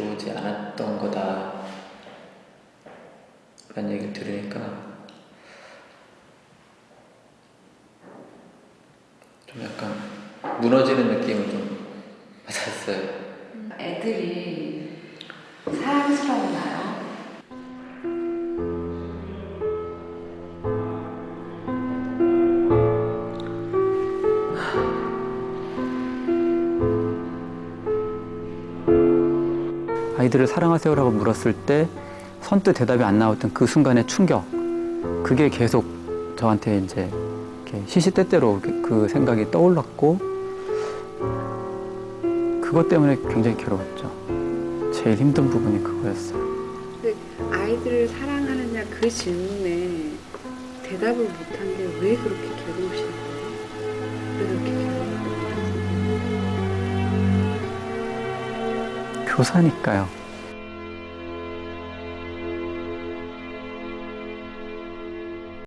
들어오지 않았던 거다 라는 얘기를 들으니까 좀 약간 무너지는 느낌을 좀 받았어요 애들이 사랑스러우나요? 아이들을 사랑하세요라고 물었을 때 선뜻 대답이 안 나왔던 그 순간의 충격 그게 계속 저한테 이제 시시때때로 그 생각이 떠올랐고 그것 때문에 굉장히 괴로웠죠. 제일 힘든 부분이 그거였어요. 근데 아이들을 사랑하느냐 그 질문에 대답을 못한 게 왜 그렇게 괴로우신 거예요? 왜 그렇게 괴로우신 거예요? 교사니까요.